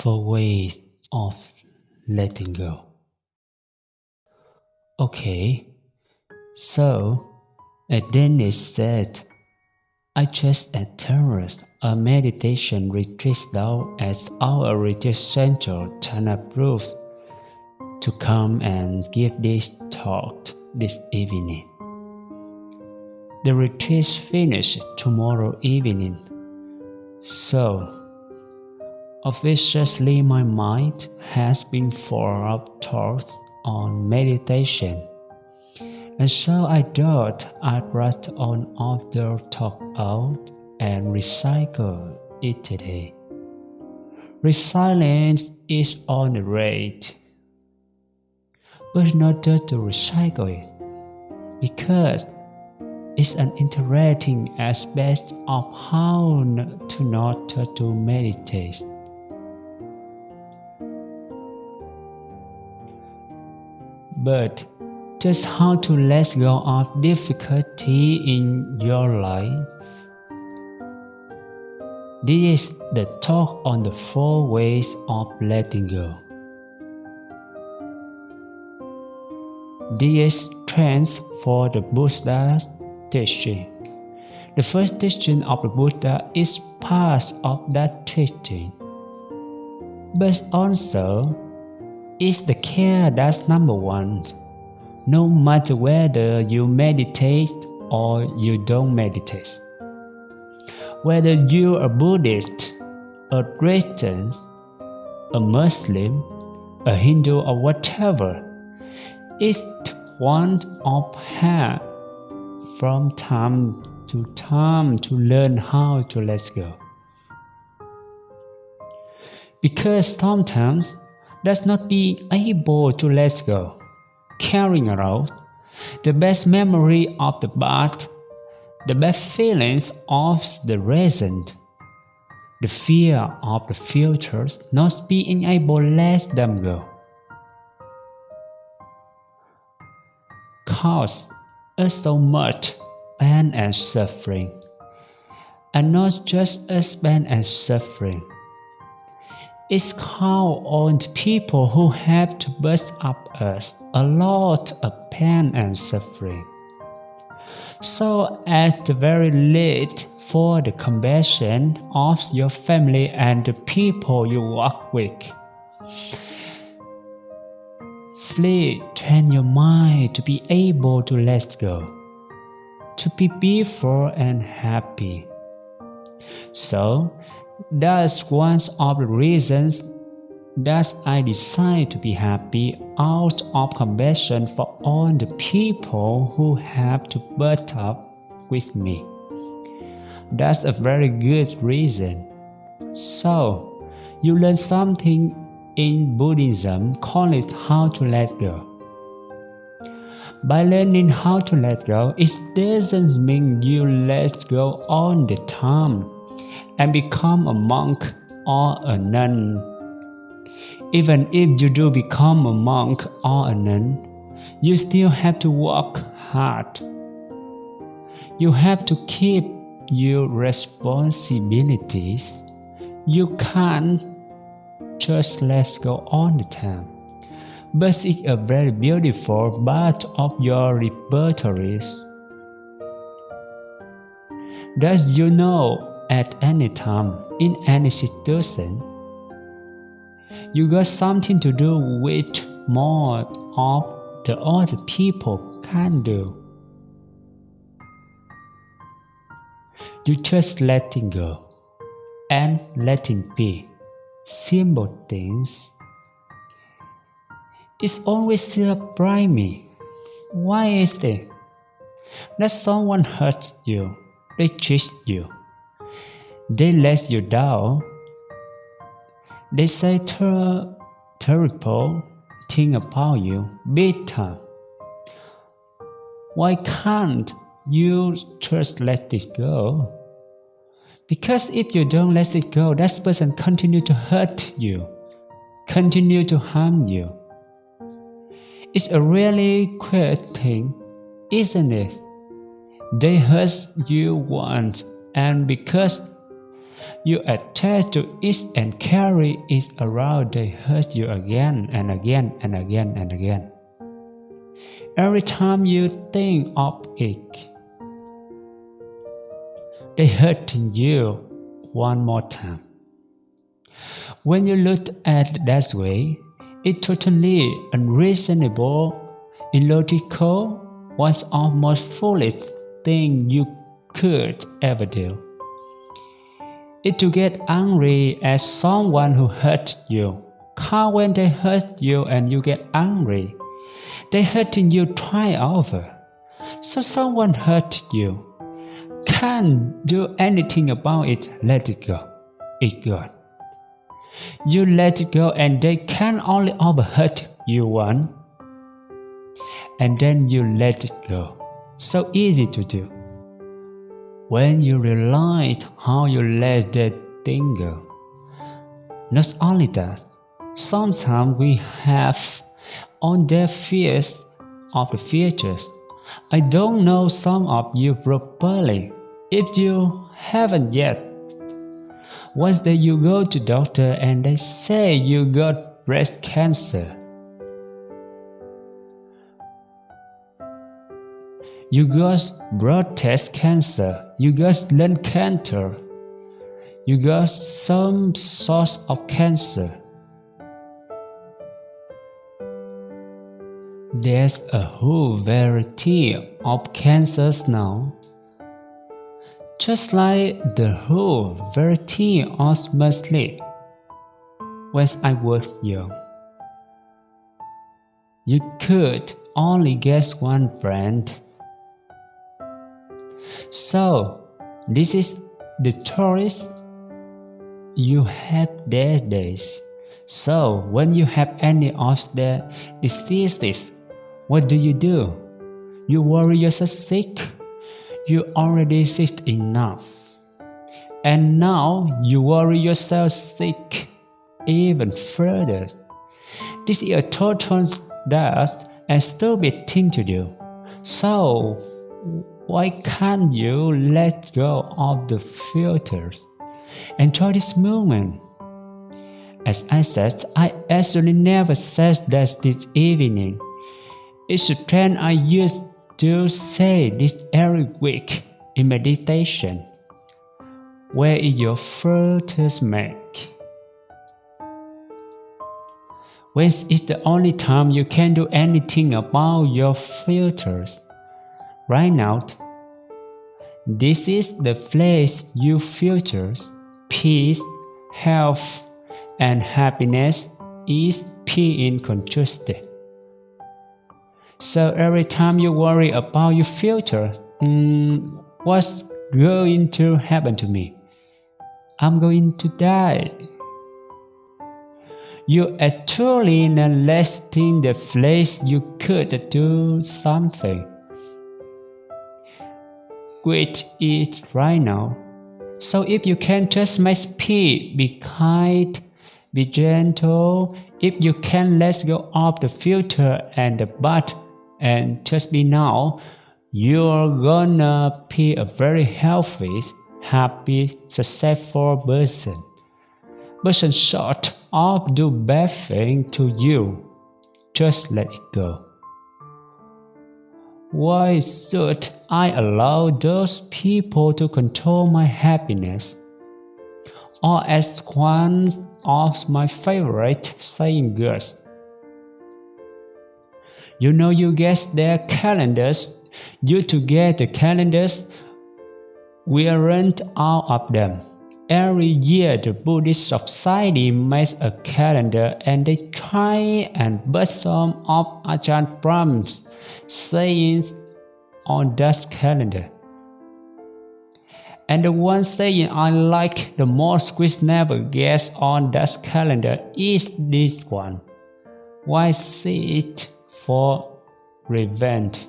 Four ways of letting go. Okay, so a said, I just attended a meditation retreat down at our retreat center, Jhana Grove, to come and give this talk this evening. The retreat finished tomorrow evening, so Obviously, my mind has been full of thoughts on meditation, and so I thought I'd write on of the talk out and recycle it today. Resilience is on the rate, but not just to recycle it, because it's an interesting aspect of how to not to meditate. But just how to let go of difficulty in your life. This is the talk on the four ways of letting go. This is trends for the Buddha's teaching. The first teaching of the Buddha is part of that teaching. But also, is the care that's number one. No matter whether you meditate or you don't meditate. Whether you're a Buddhist, a Christian, a Muslim, a Hindu, or whatever, it's one of her from time to time to learn how to let go. Because sometimes does not be able to let go, carrying around the best memory of the past, the best feelings of the present, the fear of the future not being able to let them go. Cause us so much pain and suffering, and not just us pain and suffering it's called on people who have to burst up us a lot of pain and suffering. So at the very least, for the compassion of your family and the people you work with. Flee, train your mind to be able to let go, to be peaceful and happy. So, that's one of the reasons that I decide to be happy out of compassion for all the people who have to put up with me. That's a very good reason. So, you learn something in Buddhism, call it how to let go. By learning how to let go, it doesn't mean you let go all the time and become a monk or a nun. Even if you do become a monk or a nun, you still have to work hard. You have to keep your responsibilities. You can't just let go all the time. But it's a very beautiful part of your repertories. Does you know at any time, in any situation. You got something to do with more of the other people can do. You just letting go and letting be simple things. It's always surprise me. Why is it that someone hurts you, they cheat you? They let you down. They say ter- terrible thing about you, bitter. Why can't you just let it go? Because if you don't let it go, that person continue to hurt you, continue to harm you. It's a really quick thing, isn't it? They hurt you once, and because You attach to it and carry it around, they hurt you again and again and again and again. Every time you think of it, they hurt you one more time. When you look at it that way, it's totally unreasonable, illogical, was almost foolish thing you could ever do. It to get angry at someone who hurt you. How when they hurt you and you get angry, they hurting you try over. So someone hurt you. Can't do anything about it, let it go. It gone. You let it go and they can only over hurt you one. And then you let it go. So easy to do. When you realize how you let that thing go. Not only that, sometimes we have on their fears of the futures. I don't know some of you properly. If you haven't yet, once day you go to doctor and they say you got breast cancer. You got blood test cancer. You got lung cancer. You got some sort of cancer. There's a whole variety of cancers now. Just like the whole variety of sleep when I was young. You could only guess one brand. So, this is the tourist you have their days. So, when you have any of the diseases, what do you do? You worry yourself sick you already sick enough. And now you worry yourself sick even further. This is a total dust and stupid thing to do. So, why can't you let go of the filters? Enjoy this moment. As I said, I actually never said that this evening. It's a trend I used to say this every week in meditation. Where is your filters make? When is the only time you can do anything about your filters? Right now, this is the place you filters peace, health, and happiness is P in contrasted. So every time you worry about your future, mm, what's going to happen to me? I'm going to die. You actually neglecting the place you could do something. Quit it right now. So if you can just my speed, be kind, be gentle, if you can let go of the filter and the but and just be now, you're gonna be a very healthy, happy, successful person. Person short of do bad thing to you. Just let it go. Why should I allow those people to control my happiness? Or as one of my favorite saying goes, you know you get their calendars. You to get the calendars. We rent out of them. Every year the Buddhist Society makes a calendar and they try and put some of Ajahn Brahm's sayings on that calendar. And the one saying I like the most which never gets on that calendar is this one. Why see it for revenge.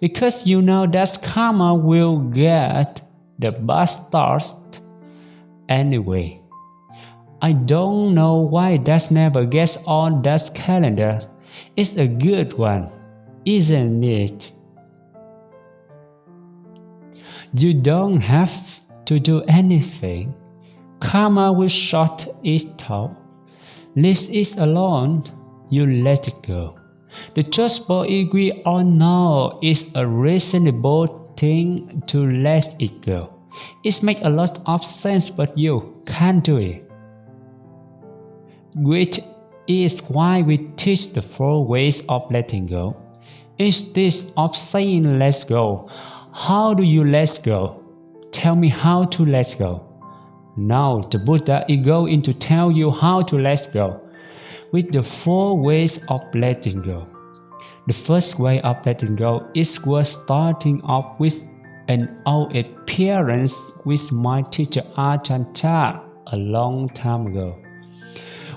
Because you know that karma will get the bastards anyway. I don't know why that never gets on that calendar. It's a good one, isn't it? You don't have to do anything. Karma will sort it out. Leave it alone, you let it go. The both agree or no is a reasonable thing to let it go. It makes a lot of sense, but you can't do it. Which is why we teach the four ways of letting go. Instead of saying let's go, how do you let go? Tell me how to let go. Now the Buddha is going to tell you how to let go with the four ways of letting go. The first way of letting go is worth starting off with an old appearance with my teacher Ajahn Chah a long time ago.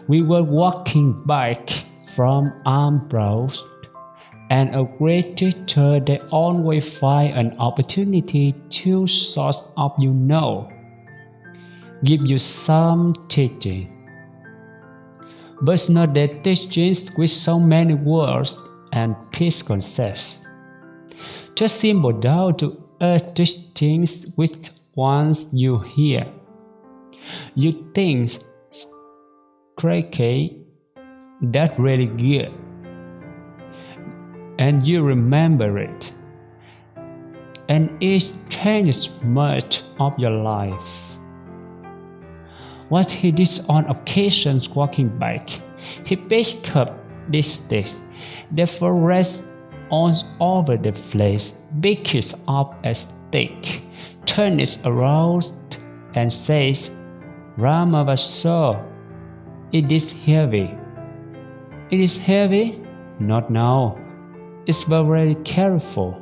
We were walking back from Ambrose and a great teacher they always find an opportunity to sort of you know. Give you some teaching. But not that teachings with so many words and peace concepts. Just simple down to earth teachings with once you hear. You think cracky that really good and you remember it. And it changes much of your life. What he did on occasions walking back, he picked up this stick, therefore rests on over the place, pick it up a stick, turn it around, and says, Brahmavamso, it is heavy. It is heavy? Not now is very careful.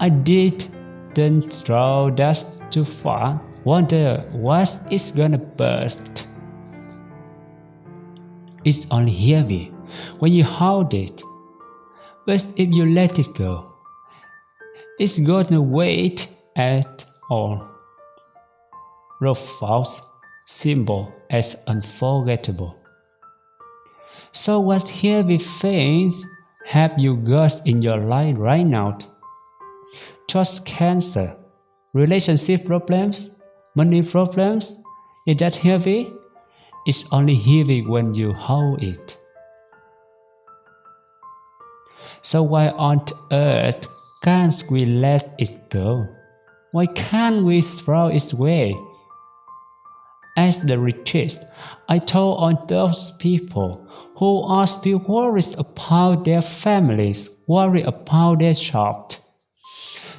I didn't throw dust too far, wonder what is gonna burst. It's only heavy when you hold it, but if you let it go, it's gonna wait at all. Rough, false symbol as unforgettable. So what heavy things have you got in your life right now? Just cancer, relationship problems, money problems? Is that heavy? It's only heavy when you hold it. So why on earth can't we let it go? Why can't we throw it away? As the richest. I told on those people who are still worried about their families, worried about their job.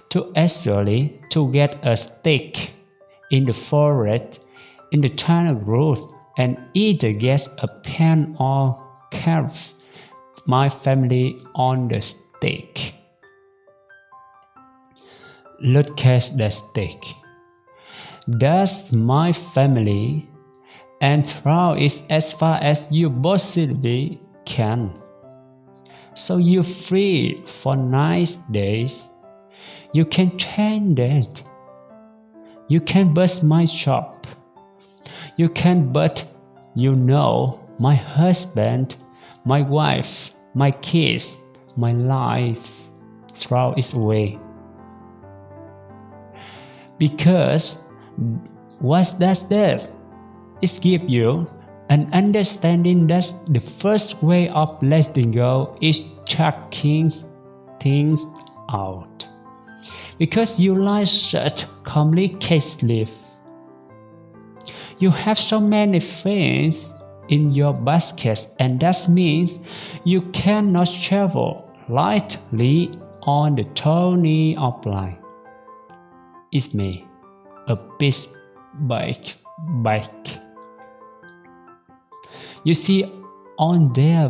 To actually to get a stick in the forest, in the tunnel road, and either get a pen or carve my family on the stick. Look at the stick. Does my family and throw it as far as you possibly can. So you're free for nice days. You can change that. You can bust my shop. You can but you know my husband, my wife, my kids, my life. Throw it away. Because what does this? It gives you an understanding that the first way of letting go is checking things out. Because you like such complicated You have so many things in your basket and that means you cannot travel lightly on the journey of life. It's me, a big bike, bike. You see on their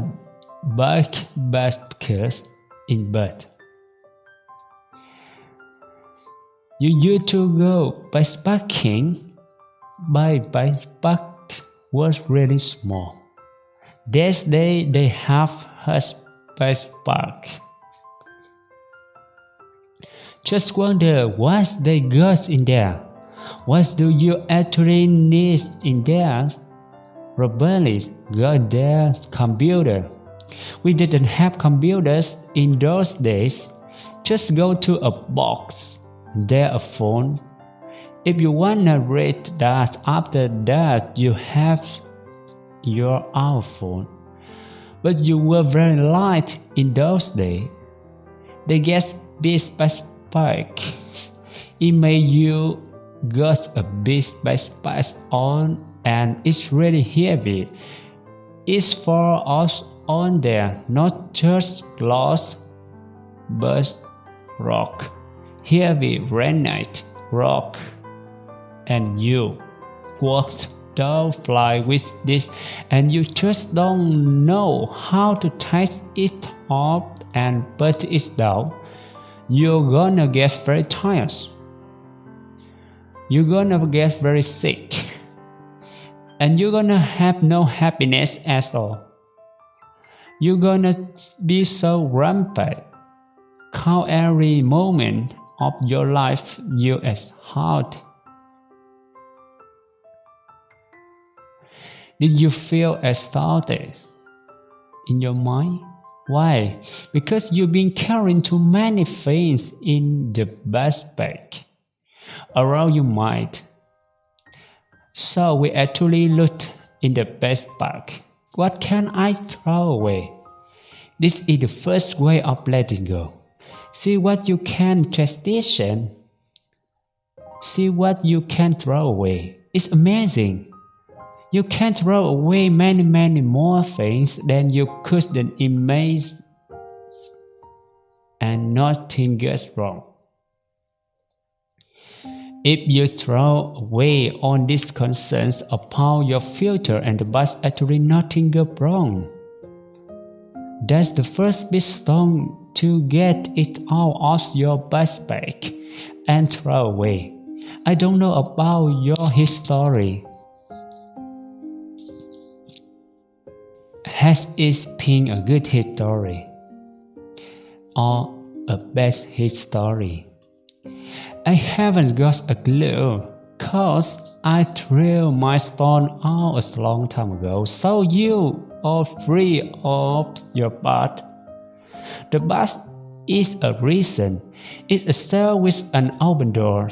back baskets in bed. You used to go by backpacking, by backpack was really small. This day they have has backpack. Just wonder what they got in there. What do you actually need in there? rebellious got their computer. We didn't have computers in those days. Just go to a box, there a phone, If you wanna read that after that you have your outfit, but you were very light in those days. They get big backpack. It made you got a big backpack on and it's really heavy. It's for us on there, not just glass, but rock, heavy granite rock, and you walked fly with this and you just don't know how to take it off and put it down, you're gonna get very tired. You're gonna get very sick. And you're gonna have no happiness at all. You're gonna be so rampant. Count every moment of your life you as hard Did you feel exhausted in your mind? Why? Because you've been carrying too many things in the backpack around your mind. So we actually looked in the best backpack. What can I throw away? This is the first way of letting go. See what you can transition. See what you can throw away. It's amazing. You can throw away many, many more things than you couldn't imagine, and nothing goes wrong. If you throw away all these concerns upon your future and the past, actually nothing goes wrong. That's the first big stone to get it out of your bus backpack and throw away. I don't know about your history, has it been a good history or a bad history? I haven't got a clue, cause I threw my stone out a long time ago, so you are free of your butt. The bus is a reason. It's a cell with an open door.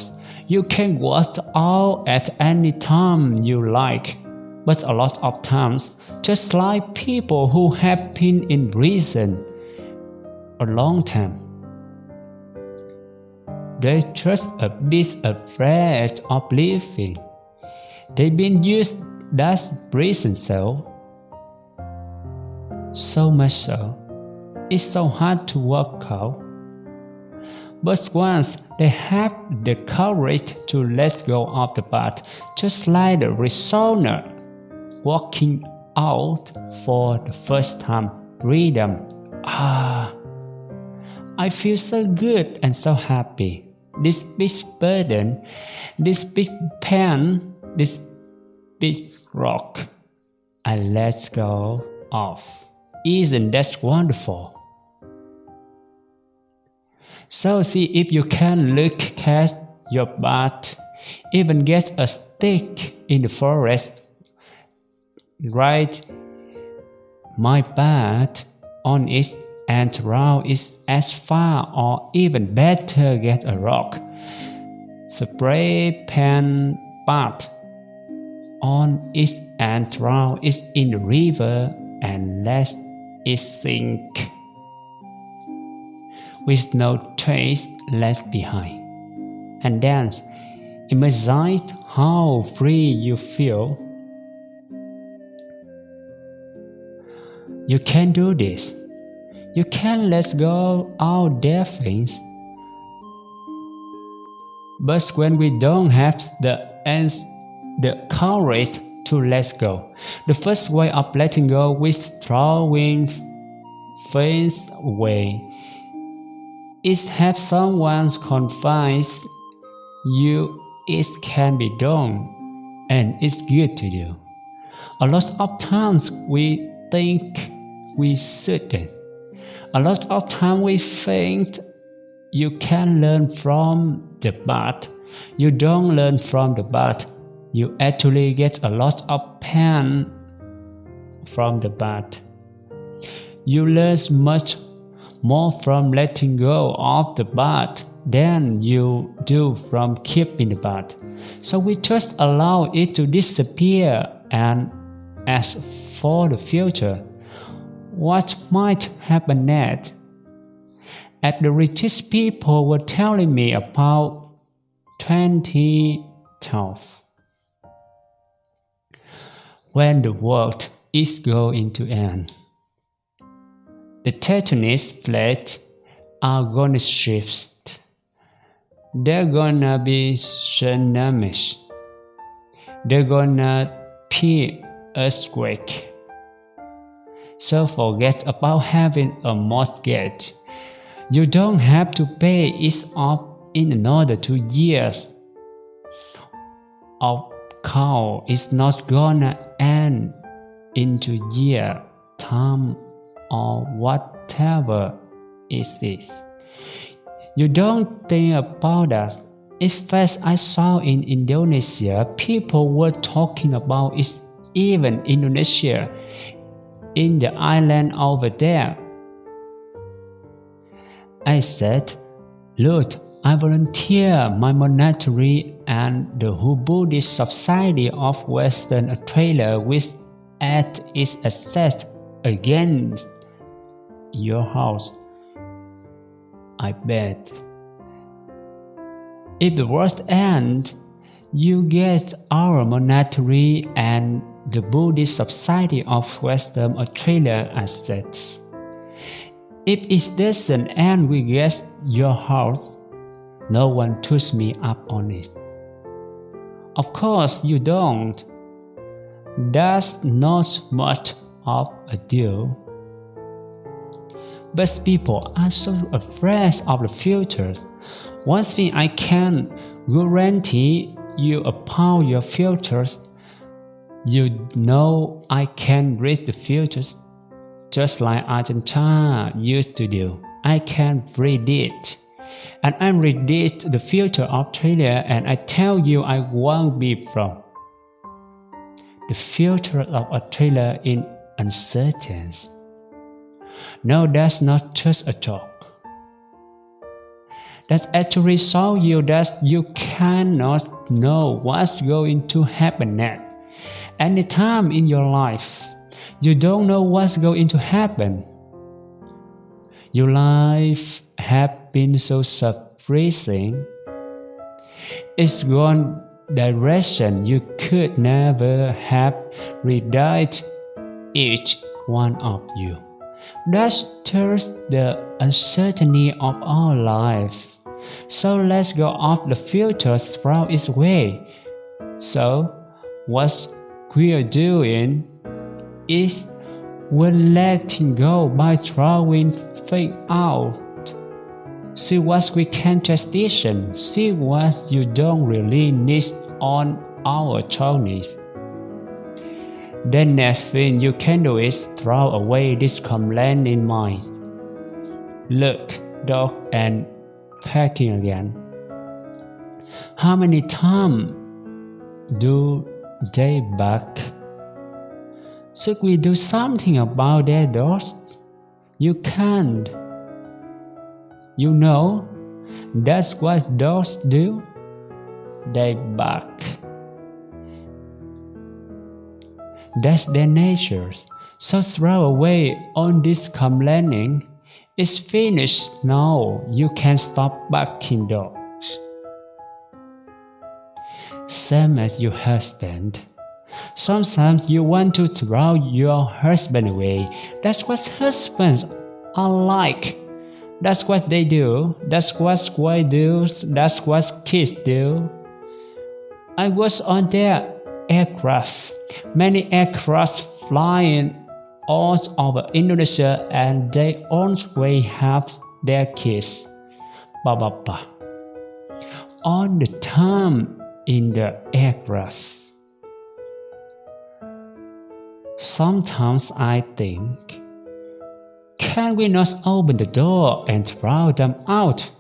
You can walk out at any time you like, but a lot of times just like people who have been in prison a long time. They're just a bit afraid of leaving. They've been used as prison cell. So much so, it's so hard to walk out. But once they have the courage to let go of the path, just like the resoner walking out for the first time. Freedom. Ah, I feel so good and so happy. This big burden, this big pen, this big rock, I let go of. Isn't that wonderful? So see if you can look at your butt, even get a stick in the forest right my bed on it and round it as far or even better get a rock. Spray paint but on it and round it in the river and let it sink with no trace left behind. And then imagine how free you feel You can do this. You can let go all their things. But when we don't have the the courage to let go, the first way of letting go is throwing things away. Is have someone confide you it can be done and it's good to do. A lot of times we think we shouldn't. A lot of time we think you can learn from the bad. You don't learn from the bad. You actually get a lot of pain from the bad. You learn much more from letting go of the bad than you do from keeping the bad. So we just allow it to disappear and as for the future, what might happen next? At the richest people were telling me about 2012 when the world is going to end. The tectonic plates are gonna shift. They're gonna be tsunamis. They're gonna be earthquake. So forget about having a mortgage. You don't have to pay it off in another two years. Of course, it's not gonna end into year, time, or whatever is this. You don't think about that. In fact, I saw in Indonesia, people were talking about it, even Indonesia, in the island over there. I said, Lord, I volunteer my monetary and the Buddhist Society of Western Australia with at its assessed against your house. I bet. If the worst end, you get our monetary and the Buddhist Society of Western Australia assets. If it doesn't end we get your house, no one took me up on it. Of course you don't. That's not much of a deal. But people are so afraid of the future. One thing I can guarantee you about your futures, you know I can read the futures just like Argentina used to do. I can read it. And I predict the future of Australia and I tell you I won't be from. The future of Australia is uncertain. No, that's not just a joke. That's actually show you that you cannot know what's going to happen next. Any time in your life, you don't know what's going to happen. Your life has been so surprising. It's gone direction you could never have predicted each one of you. That's just the uncertainty of our life. So let's go off the filters from its way. So, what we're doing is we're letting go by throwing things out. See what we can transition, see what you don't really need on our journeys. The next thing you can do is throw away this complaint in mind. Look, dog, and packing again. How many times do they back? Should we do something about their dogs? You can't. You know, that's what dogs do. They bark. That's their nature. So throw away all this complaining. It's finished now. You can stop barking dogs. Same as your husband. Sometimes you want to throw your husband away. That's what husbands are like. That's what they do. That's what squaws do. That's what kids do. I was on their aircraft. Many aircraft flying all over Indonesia and they always have their kids. Ba ba ba. All the time in the aircraft. Sometimes I think, can we not open the door and throw them out?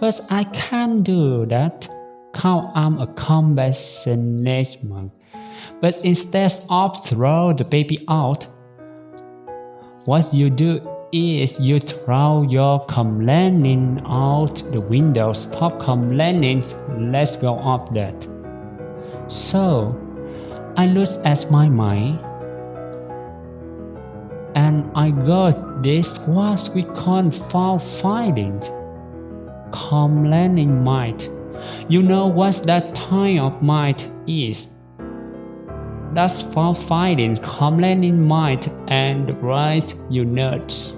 But I can't do that, cause I'm a compassionate. But instead of throw the baby out, what you do is you throw your complaining out the window. Stop complaining. Let's go up that. So, I look at my mind and I got this what we call fault finding. Complaining mind. You know what that type of mind is? That's fault finding, complaining mind and right unit.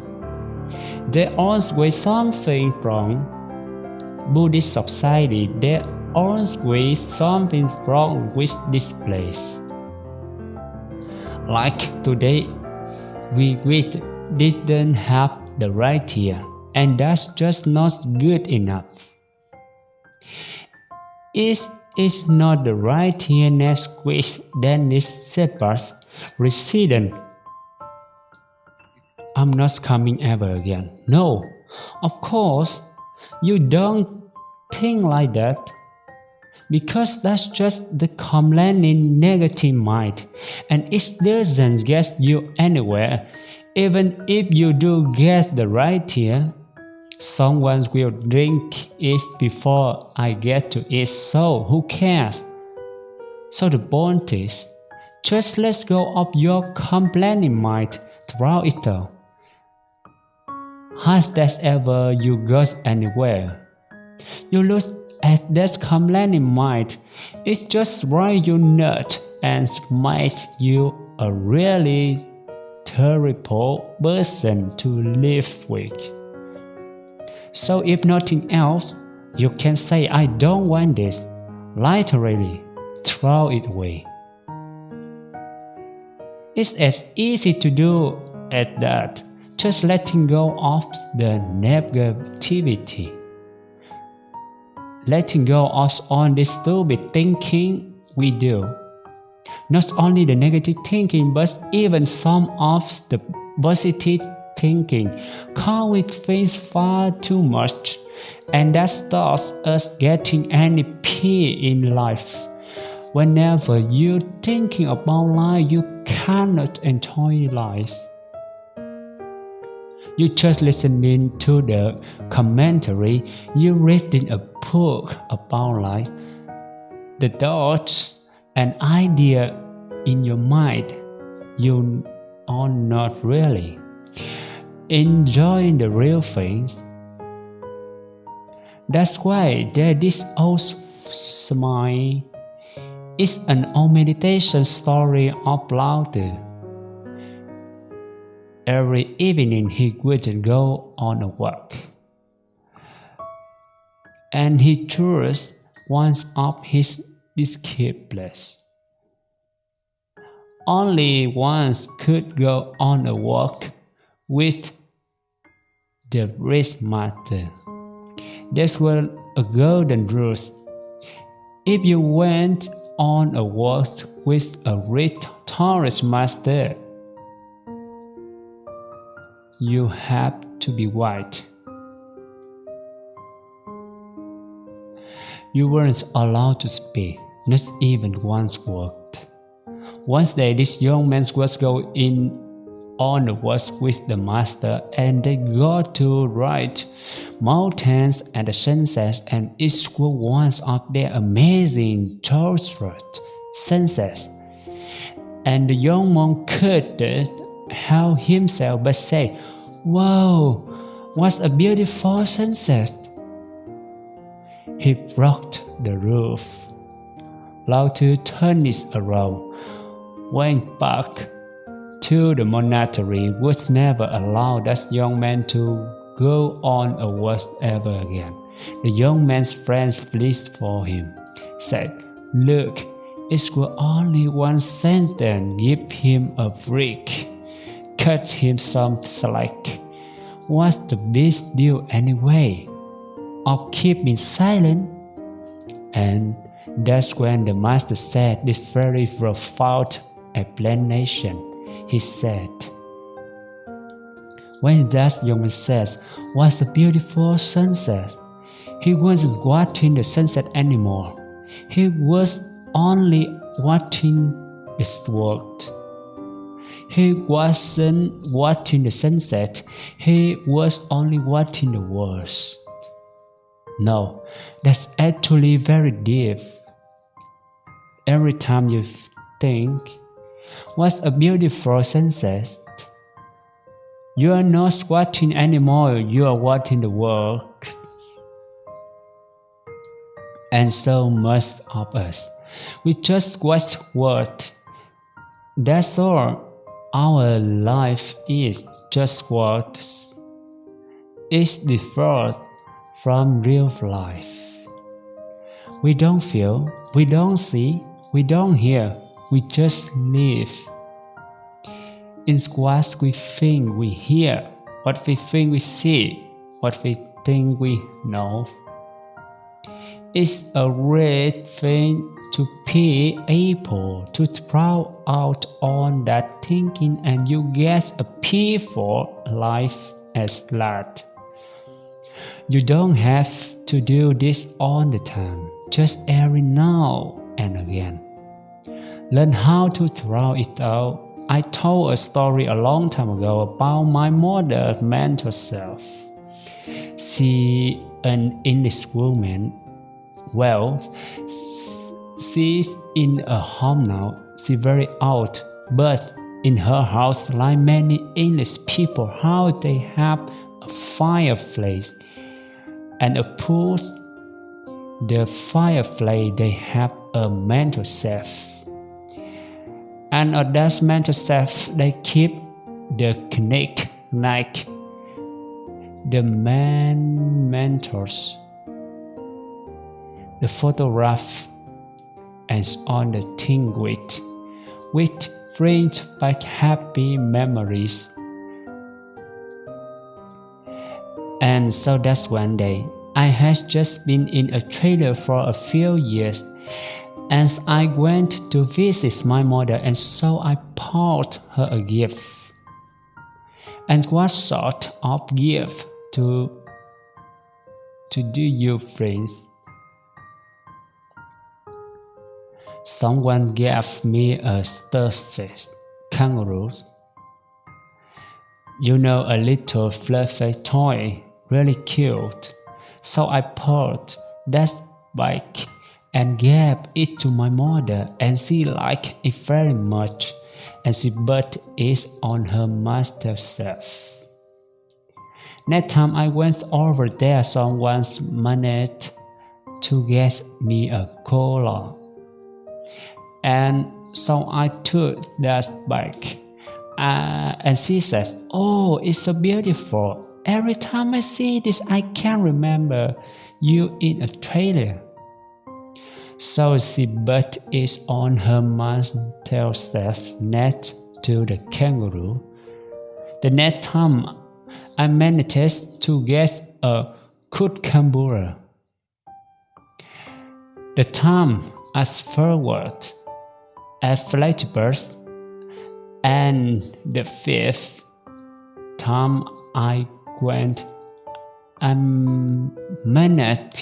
There always something wrong. Buddhist society, there always something wrong with this place. Like today, we read didn't have the right here, and that's just not good enough. It is not the right here next week then this shepherd's resident I'm not coming ever again. No, of course, you don't think like that. Because that's just the complaining negative mind, and it doesn't get you anywhere. Even if you do get the right here, someone will drink it before I get to it, so who cares? So the point is, just let go of your complaining mind throughout it all. That ever you got anywhere? You look at that complaining mind, it just drives you nuts and makes you a really terrible person to live with. So if nothing else, you can say I don't want this, literally throw it away. It's as easy to do as that just letting go of the negativity. Letting go of all this stupid thinking we do. Not only the negative thinking, but even some of the positive thinking. Can we think far too much? And that stops us getting any peace in life. Whenever you're thinking about life, you cannot enjoy life you just listening to the commentary, you reading a book about life. The thoughts and idea in your mind, you are not really enjoying the real things. That's why there this old smile is an old meditation story of Lao Every evening he would go on a walk. And he chose once up his disciples. Only once could go on a walk with the rich master. This was a golden rule. If you went on a walk with a rich Taoist master, you have to be white. You weren't allowed to speak, not even once word. One day this young man was going in on the walk with the master and they got to right mountains and the sunsets and each one of their amazing tortured sunsets. And the young monk could help himself but said, Wow, what a beautiful sunset! He broke the roof. Lao Tzu turned it around, went back to the monastery, which never allowed that young man to go on a walk ever again. The young man's friends pleaded for him, said, Look, it will only one then give him a break cut him some slack. What's the big deal anyway? Of keeping silent? And that's when the master said this very profound explanation. He said, When that young man says, What's a beautiful sunset? He wasn't watching the sunset anymore. He was only watching its world. He wasn't watching the sunset, he was only watching the world. No, that's actually very deep. Every time you think, What's a beautiful sunset? You are not watching anymore, you are watching the world. And so most of us, we just watch what. That's all. Our life is just what is different from real life. We don't feel, we don't see, we don't hear, we just live. It's what we think we hear, what we think we see, what we think we know. It's a great thing to be able to throw out on that thinking and you get a peaceful life as that. You don't have to do this all the time, just every now and again. Learn how to throw it out. I told a story a long time ago about my mother's mental self. She, an English woman, well, she's in a home now. She's very old, but in her house, like many English people, how they have a fireplace and a pool. The fireplace they have a mental self, and on that mental self they keep the connect like the man mentors the photograph and on the thing with, which brings back happy memories. And so that's one day. I had just been in Australia for a few years as I went to visit my mother and so I bought her a gift. And what sort of gift to to do you friends? Someone gave me a starfish kangaroo. You know, a little fluffy toy, really cute. So I pulled that bike and gave it to my mother, and she liked it very much, and she put it on her master's shelf. Next time I went over there, someone managed to get me a koala and so I took that back. Uh, and she says, Oh, it's so beautiful. Every time I see this, I can remember you in Australia. So she put it on her mantel shelf next to the kangaroo. The next time I managed to get a kookaburra. The time as forward a flightburst, and the fifth time I went, I managed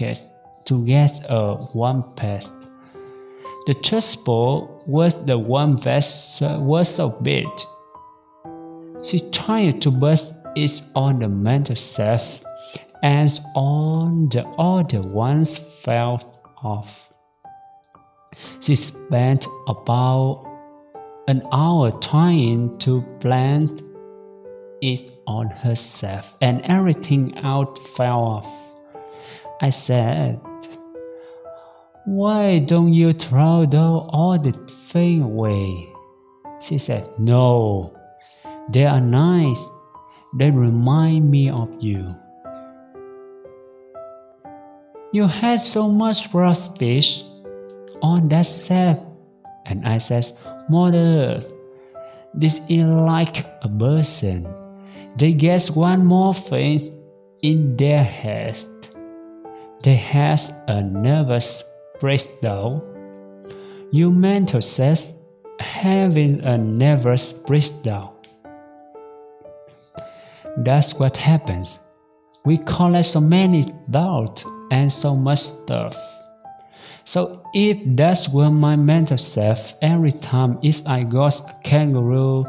to get a one pass. The chessboard was the one that was so big. She tried to burst it on the mantel shelf, and all the other ones fell off. She spent about an hour trying to plant it on herself, and everything out fell off. I said, Why don't you throw all the thing away? She said, No, they are nice. They remind me of you. You had so much fish on that shelf. And I says, Mother, this is like a person. They get one more thing in their head. They have a nervous breakdown. You mental says having a nervous breakdown. That's what happens. We collect so many doubts and so much stuff. So if that's where my mental self every time if I got a kangaroo,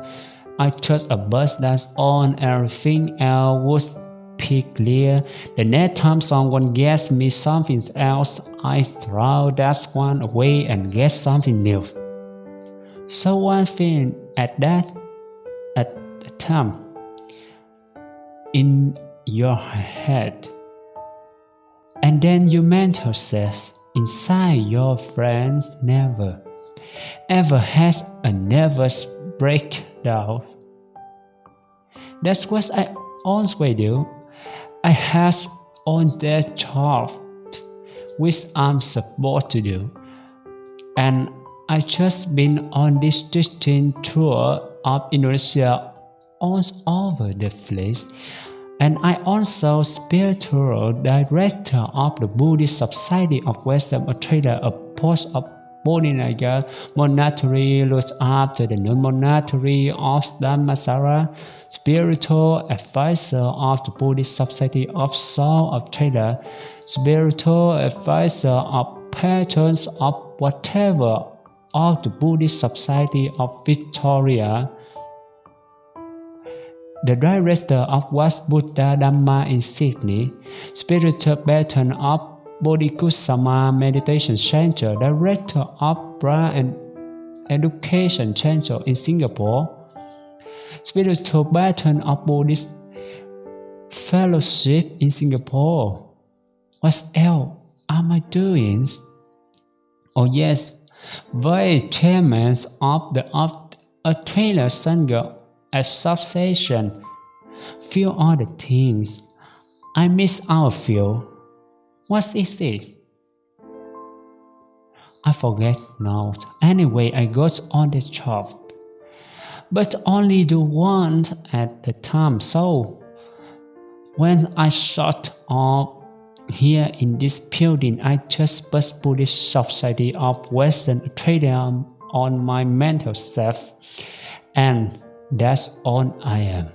I touch a bus that's on everything else would be clear. The next time someone gets me something else, I throw that one away and get something new. So one thing at that at the time in your head. And then your mentor says inside your friends never ever has a nervous breakdown. That's what I always do. I have on that job which I'm supposed to do. And I just been on this teaching tour of Indonesia all over the place. And I also spiritual director of the Buddhist Society of Western Australia, a post of Bodhinyana monastery looks after the non-monastery of Dhammasara, spiritual advisor of the Buddhist Society of South Australia, spiritual advisor of patrons of whatever of the Buddhist Society of Victoria, the director of Wat Buddha Dhamma in Sydney, spiritual patron of Bodhikusuma Meditation Center, director of Brahm Education Center in Singapore, spiritual patron of Buddhist Fellowship in Singapore. What else am I doing? Oh yes, vice chairman of the of a trailer Sangha Association. Few other things. I miss our few. What is this? I forget now. Anyway, I got on the job. But only the one at the time. So when I shot up here in this building, I just put Buddhist Society of Western Australia on my mental self, and that's all I am.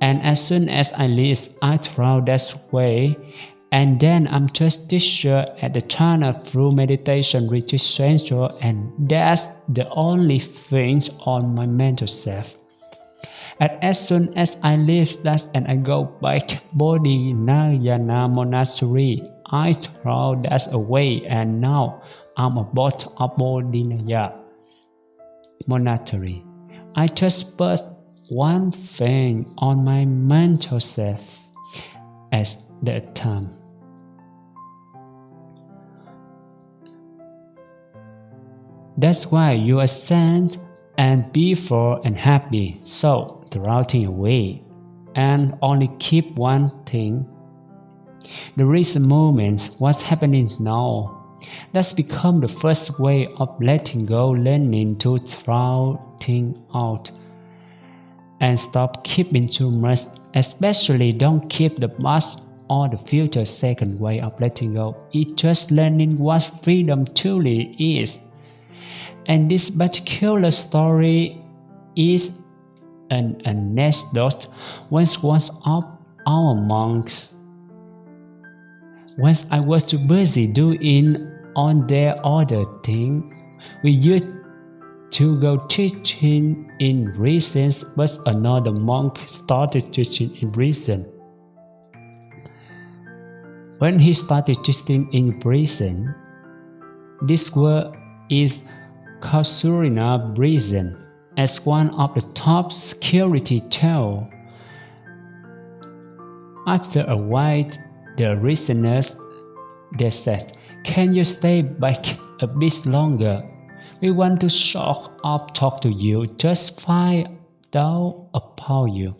And as soon as I leave, I throw that way, and then I'm just teacher at the Jhana Grove meditation retreat center, and that's the only thing on my mental self. And as soon as I leave that and I go back to Bodhinyana Monastery, I throw that away and now I'm about a Bodhinyana Monastery. I just put one thing on my mental self at that time. That's why you are sent and be full and happy. So routing away and only keep one thing. The recent moments, what's happening now, that's become the first way of letting go, learning to throw things out and stop keeping too much, especially don't keep the past or the future second way of letting go. It's just learning what freedom truly is. And this particular story is an anecdote once was of our monks. Once I was too busy doing on their other thing, we used to go teaching in prison, but another monk started teaching in prison. When he started teaching in prison, this word is Casuarina prison as one of the top security tool. After a while, the listeners they said, Can you stay back a bit longer? We want to short up talk to you, just find out about you.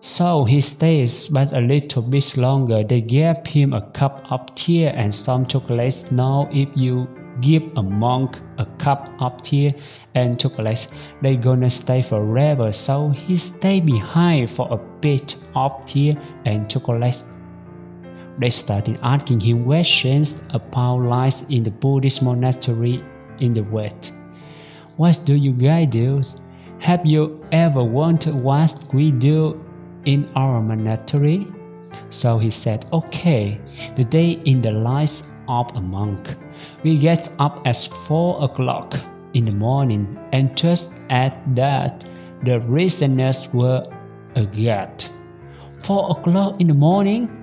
So he stays but a little bit longer. They gave him a cup of tea and some chocolates. Now if you give a monk a cup of tea and chocolates, they gonna stay forever. So he stay behind for a bit of tea and chocolates. They started asking him questions about life in the Buddhist monastery in the West. What do you guys do? Have you ever wondered what we do in our monastery? So he said, Okay, the day in the life of a monk. We get up at 4 o'clock in the morning, and just at that, the listeners were agad. Four o'clock in the morning?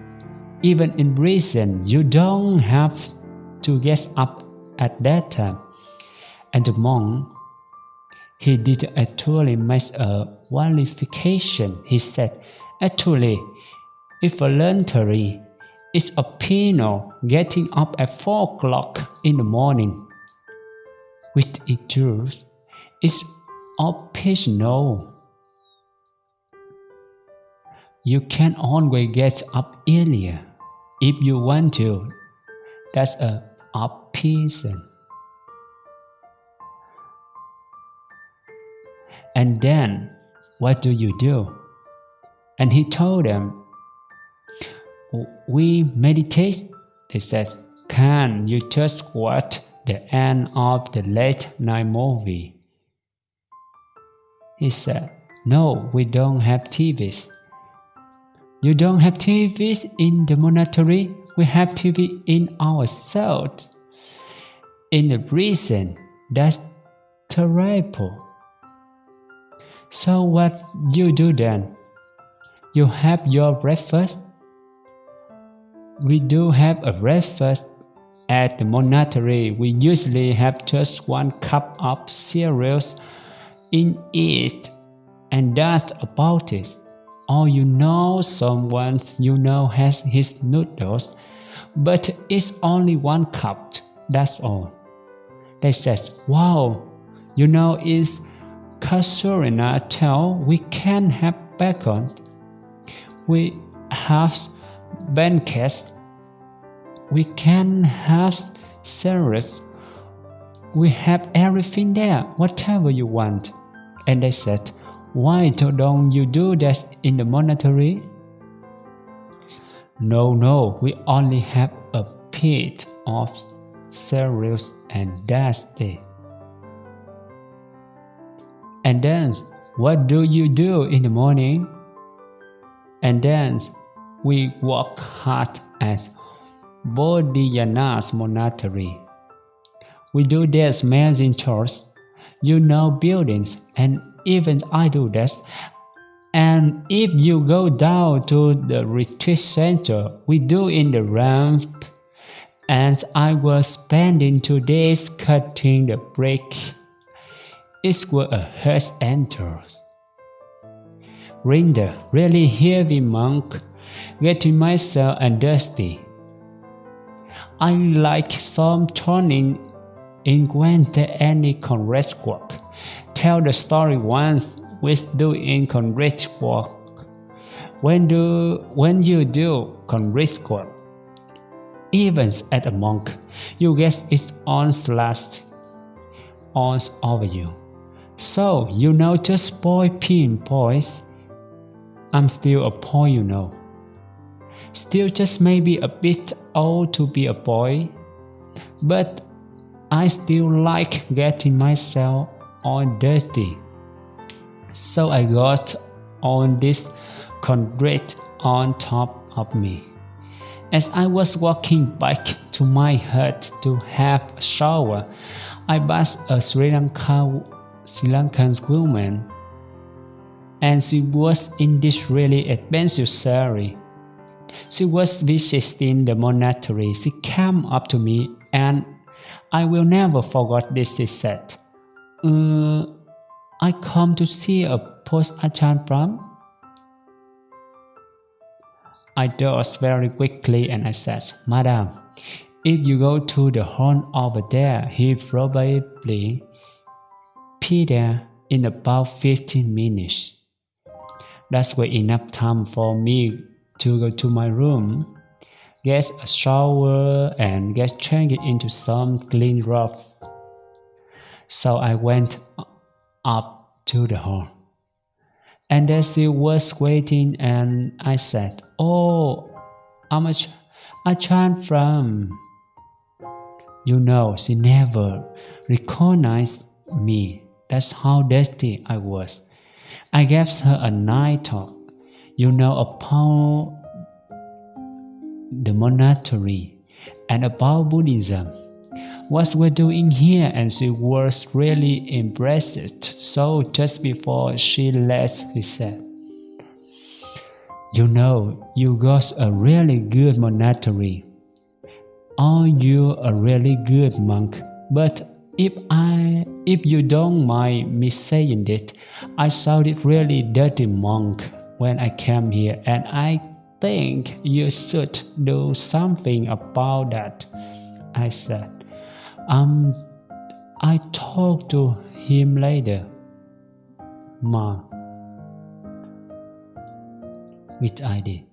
Even in prison, you don't have to get up at that time. And the monk, he did actually make a qualification. He said, actually, if voluntary, it's a penal getting up at four o'clock in the morning. With it truth, it's optional. You can always get up earlier if you want to. That's a option. And then, what do you do? And he told them, We meditate. They said, Can you just watch the end of the late night movie? He said, No, we don't have TVs. You don't have TVs in the monastery? We have TV in ourselves. In the reason, that's terrible. So what you do then? You have your breakfast? We do have a breakfast at the monastery. We usually have just one cup of cereals in it, and that's about it. Or you know someone you know has his noodles, but it's only one cup, that's all. They said, wow, you know it's Casuarina tell we can have bacon. We have banquets. We can have service. We have everything there, whatever you want. And they said, Why don't you do that in the monastery? No, no, we only have a pit of cereals and it. And then, what do you do in the morning? And then, we work hard at Bodhinyana's monastery. We do this amazing chores, you know buildings, and even I do that. And if you go down to the retreat center, we do in the ramp. And I was spending two days cutting the brick it was a hearse enters. Rinder, really heavy monk, getting myself and dusty. I like some turning in Gwente any congress work. Tell the story once with doing congress work. When do when you do congress work, even as a monk, you get its own last on over you. So, you know, just boy pin boys. I'm still a boy, you know. Still just maybe a bit old to be a boy, but I still like getting myself all dirty. So I got on this concrete on top of me. As I was walking back to my hut to have a shower, I passed a Sri Lanka Sri Lankan woman, and she was in this really expensive saree. She was visiting the monastery. She came up to me, and I will never forget this. She said, uh, "I come to see a post Ajahn Brahm." I dozed very quickly and I said, Madam, if you go to the horn over there, he probably be there in about 15 minutes. That's way enough time for me to go to my room, get a shower, and get changed into some clean robe. So I went up to the hall. And there she was waiting, and I said, Oh, how much I Ajahn Brahm. You know, she never recognized me. That's how dusty I was. I gave her a night talk, you know, about the monastery and about Buddhism. What we're doing here, and she was really impressed. So just before she left, he said, You know, you got a really good monastery. Are you a really good monk? But if I, if you don't mind me saying it, I sounded really dirty monk when I came here, and I think you should do something about that. I said, um, I talk to him later. Ma, which I did.